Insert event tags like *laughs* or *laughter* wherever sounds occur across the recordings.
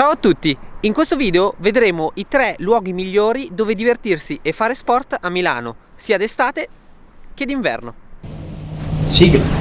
Ciao a tutti! In questo video vedremo i tre luoghi migliori dove divertirsi e fare sport a Milano, sia d'estate che d'inverno. Sigla!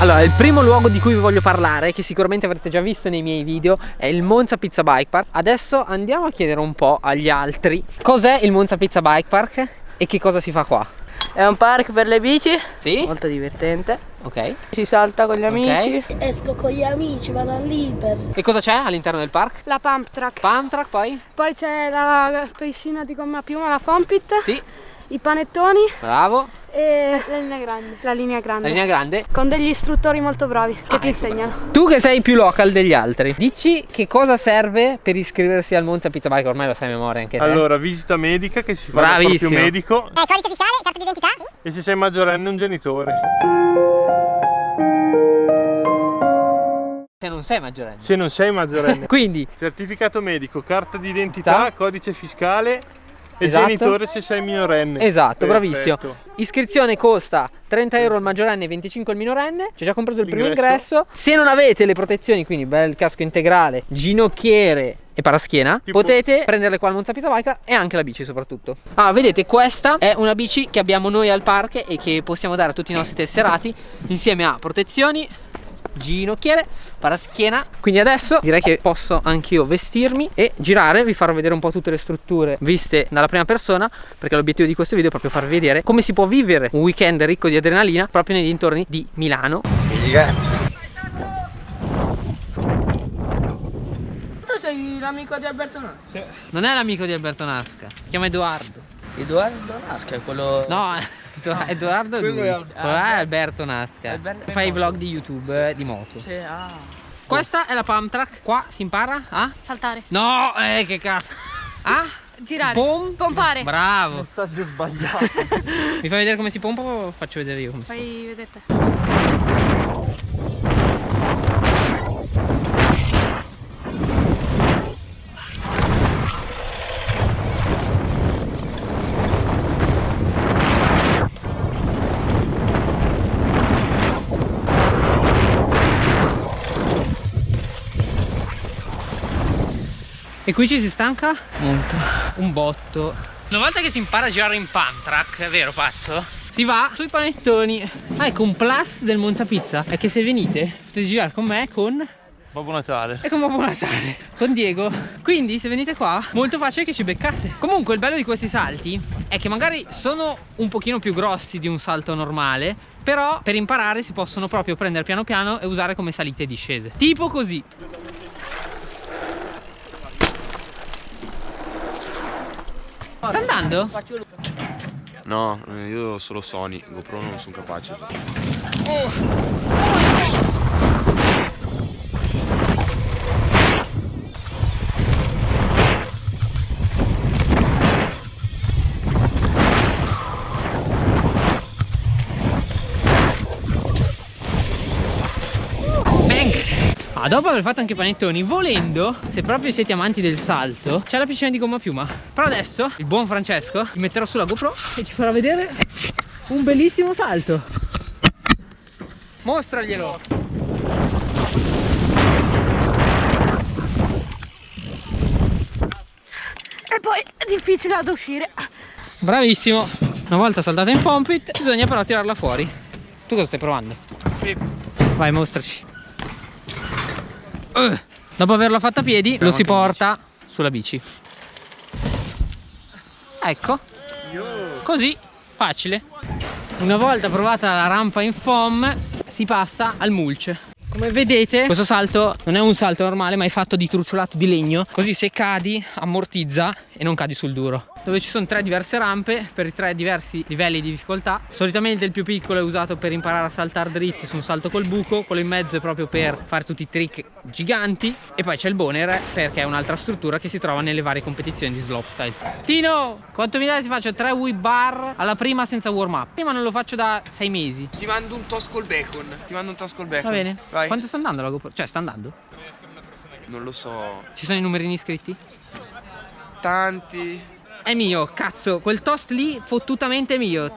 Allora, il primo luogo di cui vi voglio parlare, che sicuramente avrete già visto nei miei video, è il Monza Pizza Bike Park. Adesso andiamo a chiedere un po' agli altri cos'è il Monza Pizza Bike Park e che cosa si fa qua. È un park per le bici, Sì? molto divertente. Ok. Si salta con gli amici. Esco con gli amici, vado all'Iper. E cosa c'è all'interno del park? La pump track. Pump track poi? Poi c'è la piscina di gomma piuma, la Fompit. Sì, I panettoni bravo. e la linea grande. La linea grande. La linea grande. Con degli istruttori molto bravi che Ah, ti ecco, insegnano. Tu che sei più local degli altri, dici che cosa serve per iscriversi al Monza Pizza Bike? Ormai lo sai a memoria anche te. Allora, visita medica che si fa dal Bravissimo. proprio medico Eh, codice fiscale, carta d'identità? e se sei maggiorenne un genitore. Se non sei maggiorenne. Se non sei maggiorenne. *laughs* Quindi, Certificato medico, carta d'identità, codice fiscale e Esatto. genitore se sei minorenne. esatto, Perfetto. bravissimo. Iscrizione costa 30 euro il maggiorenne e 25 il minorenne. C'è già compreso il primo ingresso. Se non avete le protezioni, quindi bel casco integrale, ginocchiere e paraschiena, Tipo- potete prenderle qua al Pizza Bike e anche la bici soprattutto. Ah, vedete, questa è una bici che abbiamo noi al park e che possiamo dare a tutti i nostri tesserati insieme a protezioni, ginocchiere, paraschiena. Quindi adesso direi che posso anch'io vestirmi e girare, vi farò vedere un po' tutte le strutture viste dalla prima persona, perché l'obiettivo di questo video è proprio farvi vedere come si può vivere un weekend ricco di adrenalina proprio nei dintorni di Milano. Tu sei l'amico di Alberto Nasca. Non è l'amico di Alberto Nasca, si chiama Edoardo. Edoardo Nasca è quello... No, *laughs* Edo- Edoardo è lui. È Al- Quello è Alberto Nasca. Alberto- Fa i vlog di YouTube eh, di moto. Sì, ah. Questa è la pump track. Qua si impara a Saltare. No, eh che cazzo. *laughs* Ah? Girare. Pom- Pompare. Bravo. Messaggio sbagliato. *laughs* Mi fai vedere come si pompa o faccio vedere io? Fai vedere te. E qui ci si stanca? Molto. Un botto. Una volta che si impara a girare in pump track, è vero pazzo? Si va sui panettoni. Ah, ecco un plus del Monza Pizza è che se venite potete girare con me con Babbo Natale. È come Buon Natale con Diego Quindi se venite qua molto facile che ci beccate Comunque il bello di questi salti è che magari sono un pochino più grossi di un salto normale Però per imparare si possono proprio prendere piano piano e usare come salite e discese Tipo così Sta andando? No, eh, io solo Sony, GoPro non sono capace. Bang! Dopo aver fatto anche i panettoni, volendo, se proprio siete amanti del salto, c'è la piscina di gomma a piuma. Però adesso, il buon Francesco, gli metterò sulla GoPro e ci farà vedere un bellissimo salto. Mostraglielo! E poi è difficile ad uscire. Bravissimo! Una volta saltata in fompit, bisogna però tirarla fuori. Tu cosa stai provando? Vai, mostraci. Dopo averlo fatto a piedi, lo si porta sulla bici. Ecco. Così, facile. Una volta provata la rampa in foam, si passa al mulch. Come vedete questo salto non è un salto normale ma è fatto di truciolato di legno Così se cadi ammortizza e non cadi sul duro dove ci sono tre diverse rampe per i tre diversi livelli di difficoltà. Solitamente il più piccolo è usato per imparare a saltare dritti su un salto col buco, quello in mezzo è proprio per fare tutti i trick giganti e poi c'è il boner perché è un'altra struttura che si trova nelle varie competizioni di slopestyle. Tino, quanto mi dai se faccio tre whip bar alla prima senza warm up? Prima non lo faccio da sei mesi. Ti mando un toast col bacon. Ti mando un toast col bacon. Va bene. Vai. Quanto sta andando la GoPro? Cioè sta andando? Non lo so. Ci sono i numerini iscritti? Tanti. È mio, cazzo, quel toast lì fottutamente mio.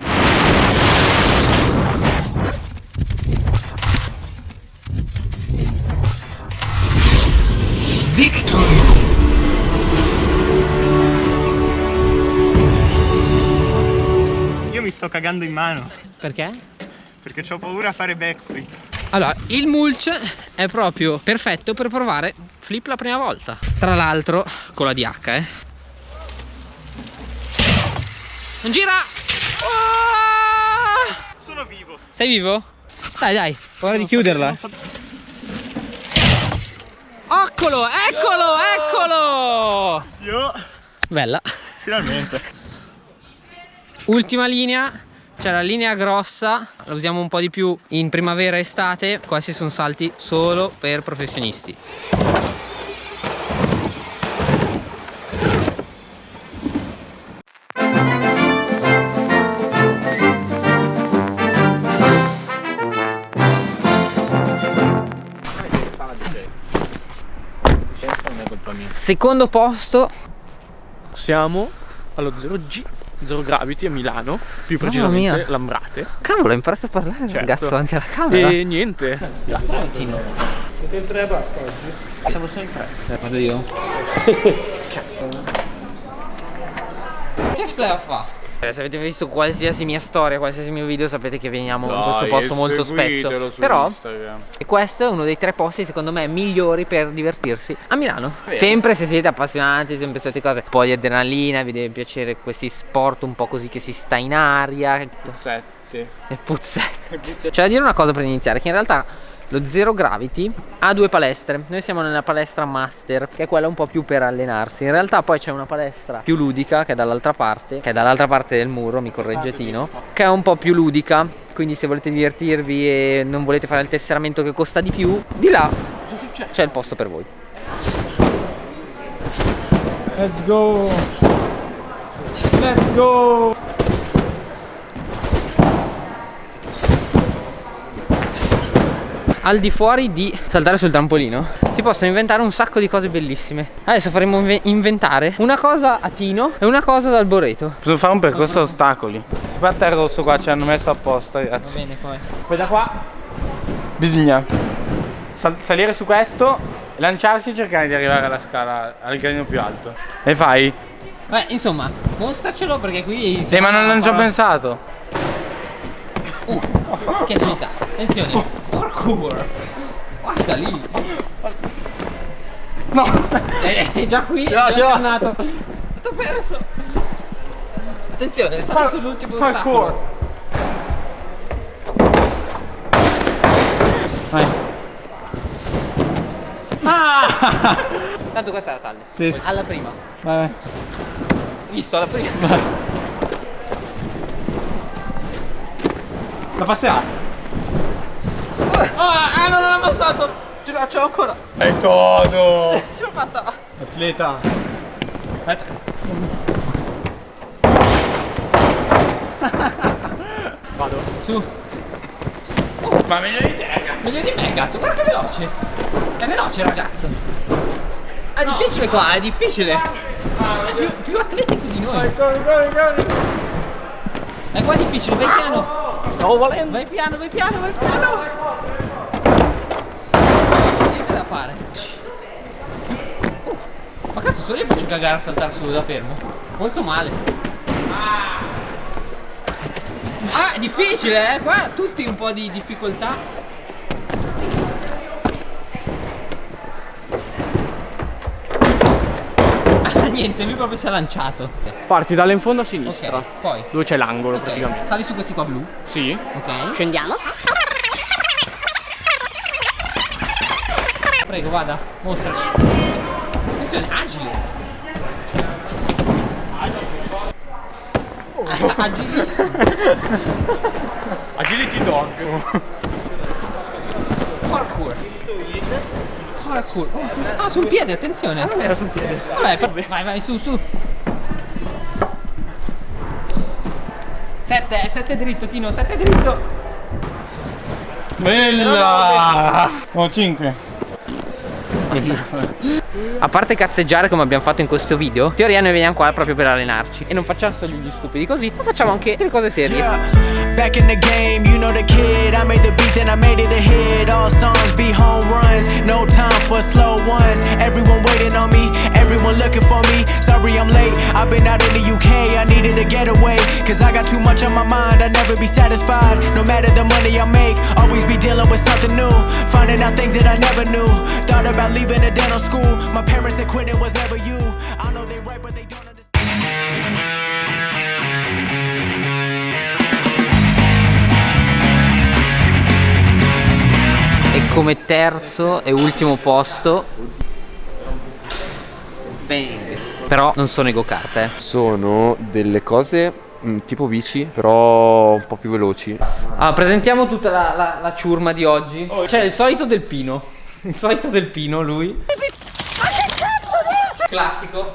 Io mi sto cagando in mano Perché? perché ho paura a fare backflip. Allora, il mulch è proprio perfetto per provare flip la prima volta. Tra l'altro, con la DH, eh. Non gira! Oh! Sono vivo. Sei vivo? Dai, dai, ora di chiuderla. Eccolo, eccolo, eccolo! Io Bella. finalmente. Ultima linea, c'è la linea grossa, la usiamo un po' di più in primavera e estate, questi sono salti solo per professionisti. Secondo posto, Siamo allo 0G, Zero Gravity a Milano, più precisamente. Lambrate. cavolo, hai imparato a parlare Certo. ragazzo davanti alla camera. E niente. Tino. Siete in tre e basta oggi? Siamo solo in tre. Vado io. che stai a fare? Eh, Se avete visto qualsiasi mia storia, qualsiasi mio video, sapete che veniamo in questo posto molto spesso. Però e questo è uno dei tre posti secondo me migliori per divertirsi a Milano. Sempre se siete appassionati, sempre su queste cose, un po' di adrenalina, vi deve piacere questi sport un po' così che si sta in aria. Sette. E puzzette. C'è da dire una cosa per iniziare, che in realtà lo Zero Gravity ha due palestre. Noi siamo nella palestra Master, che è quella un po' più per allenarsi. In realtà poi c'è una palestra più ludica, che è dall'altra parte, che è dall'altra parte del muro, mi corregge Tino, che è un po' più ludica. Quindi se volete divertirvi e non volete fare il tesseramento che costa di più, di là c'è il posto per voi. Let's go. Let's go. Al di fuori di saltare sul trampolino si possono inventare un sacco di cose bellissime. Adesso faremo inve- inventare una cosa a Tino e una cosa ad Alboreto. Posso fare un percorso a ostacoli. Guarda il rosso qua, ci hanno messo apposta, ragazzi. bene poi. Poi da qua bisogna sal- salire su questo, lanciarsi e cercare di arrivare alla scala, al gradino più alto. E fai? Beh, insomma, mostracelo perché qui. Sì, ma non, non ci ho pensato. Uh, che agilità. Attenzione. Parkour. Guarda lì. No. È, è già qui. è già tornato. T'ho perso. Attenzione, sali sull'ultimo ostacolo. Vai. Ah! Tanto questa è la taglia. Sì, sì. Alla prima. Vai, vai. Visto, alla prima. La passerà. Ah, ah, non l'ho passato. Ce l'ho, ce l'ho ancora. È todo. *laughs* Ce l'ho fatta. Atleta. Su. Ma meglio di te, raga. Meglio di me, cazzo. Guarda che veloce. È veloce, ragazzo. È difficile qua, è difficile. È più, più atletico di noi. È qua difficile, vai piano. Stavo volendo. Vai piano, vai piano, vai piano. Fare. Uh, ma cazzo, solo io faccio cagare a saltare su da fermo. Molto male. Ah, è difficile, eh. Qua tutti un po' di difficoltà. Ah, niente, lui proprio si è lanciato. Parti dalle in fondo a sinistra. Ok, poi. Dove c'è l'angolo Ok, praticamente. Sali su questi qua blu. Sì. Ok. Scendiamo. Prego, vada, mostraci. Attenzione, agile. Agilissimo. Agility dog. Parkour. Parkour. Ah, sul piede, attenzione. Non era sul piede. Vabbè, per- vai, vai, su, su. Sette, sette dritto, Tino, sette dritto. Bella! Oh, 5. A parte cazzeggiare come abbiamo fatto in questo video, in teoria noi veniamo qua proprio per allenarci. E non facciamo solo gli stupidi così, ma facciamo anche delle cose serie. Back in the game, you know the kid. I made the beat, then I made it a hit. All songs be home runs, no time for slow ones. Everyone waiting on me, everyone looking for me. Sorry I'm late, I've been out in the UK. I needed a getaway, cause I got too much on my mind. I'll never be satisfied, no matter the money I make. Always be dealing with something new, finding out things that I never knew. Thought about leaving a dental school. My parents said quitting was never you. I know they right, but they don't understand. E come terzo e ultimo posto Bang. Però non sono i go-kart eh. Sono delle cose mm, tipo bici, però un po' più veloci. Allora, presentiamo tutta la, la- la ciurma di oggi C'è il solito del Pino *laughs* Il solito del Pino, lui Ma che cazzo dici? Classico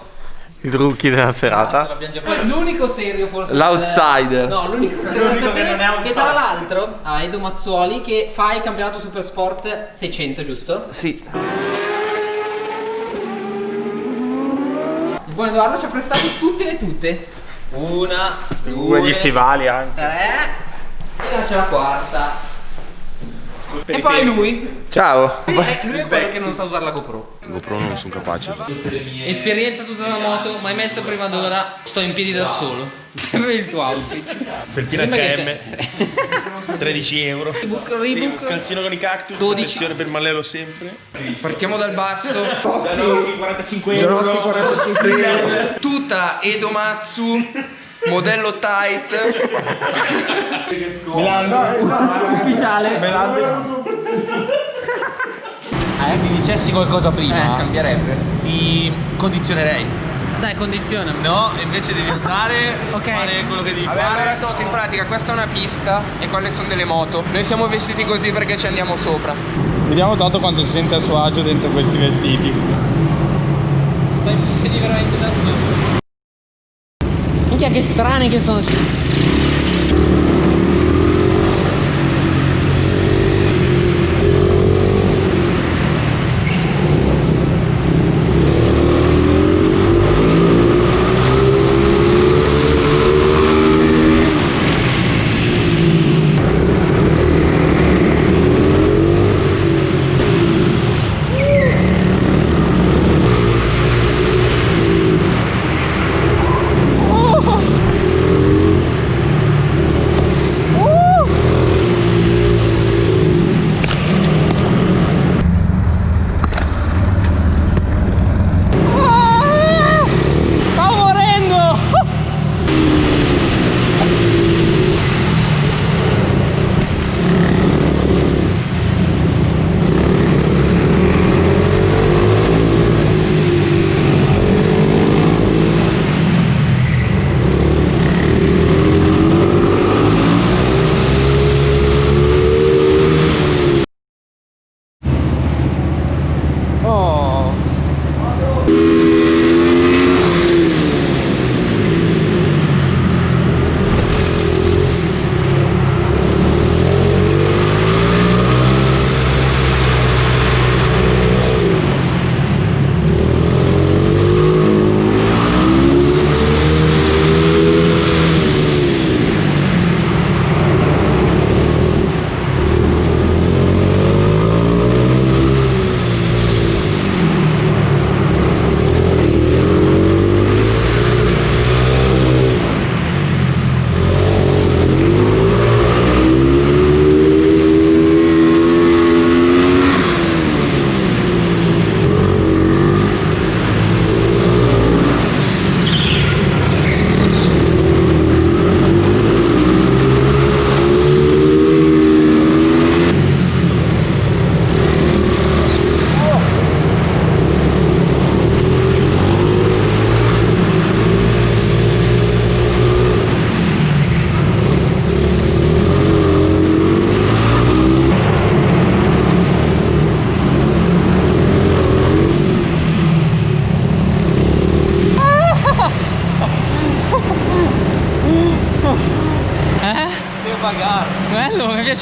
Il rookie della serata. Poi l'unico serio forse *laughs* L'outsider. No, l'unico serio da sapere Che tra l'altro ha Edo Mazzuoli che fa il campionato Super Sport 600, giusto? Sì. Buon Edoardo ci ha prestato tutte le tutte Una, Due due, gli stivali anche. tre. E là c'è la quarta E poi lui Ciao! Lui è, lui è quello che non sa usare la GoPro GoPro non sono capace. Esperienza tutta la moto, mai messo prima d'ora, sto in piedi da solo. *laughs* Per il tuo outfit. Felpina HM 13 euro Reebok, Reebok. calzino con i cactus 12. protezione per Mallelo sempre Partiamo dal basso. 45 euro Gioroschi 45 Tuta Edomatsu. Modello tight. Eh, mi dicessi qualcosa prima, Cambierebbe. ti condizionerei. Dai, condizionami. No, invece devi andare a fare quello che devi Vabbè, fare. allora Toto, in pratica questa è una pista e quelle sono delle moto. Noi siamo vestiti così perché ci andiamo sopra. Vediamo Toto quanto si sente a suo agio dentro questi vestiti. Sto in piedi veramente da solo. Che strani che sono.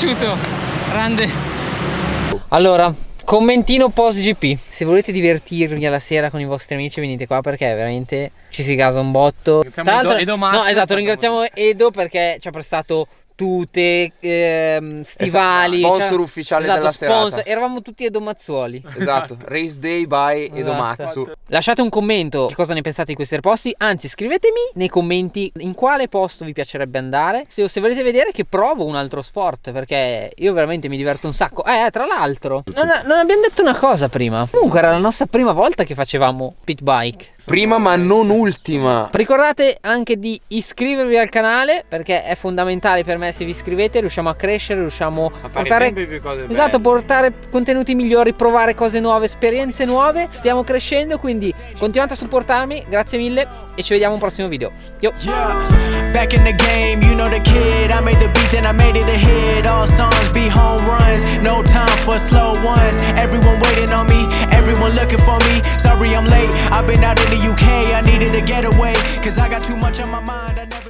Piaciuto. Grande. Allora, commentino post GP. Se volete divertirvi alla sera con i vostri amici, venite qua perché veramente ci si gasa un botto. Ringraziamo Tra Edo- l'altro- Edo Mazza, no, esatto, ringraziamo Edo perché ci ha prestato tute, ehm, stivali. Esatto, sponsor cioè- ufficiale esatto, della sponsor. serata. Eravamo tutti Edo Mazzuoli. *laughs* Esatto, Race Day by Edomatsu. Esatto. Lasciate un commento di cosa ne pensate di questi posti. Anzi, scrivetemi nei commenti in quale posto vi piacerebbe andare. Se, se volete vedere che provo un altro sport, perché io veramente mi diverto un sacco. Eh, tra l'altro, non, non abbiamo detto una cosa prima. Comunque, era la nostra prima volta che facevamo pit bike. Prima ma non ultima. Ricordate anche di iscrivervi al canale perché è fondamentale per me se vi iscrivete riusciamo a crescere, riusciamo a, portare sempre più cose Esatto, belle. portare contenuti migliori, provare cose nuove, esperienze nuove. Stiamo crescendo, quindi continuate a supportarmi, grazie mille e ci vediamo a un prossimo video. Yo. Back in the game, you know the kid. I made the beat, then I made it a hit. All songs be home runs, no time for slow ones. Everyone waiting on me, everyone looking for me. Sorry I'm late, I've been out in the UK. I needed a getaway, cause I got too much on my mind.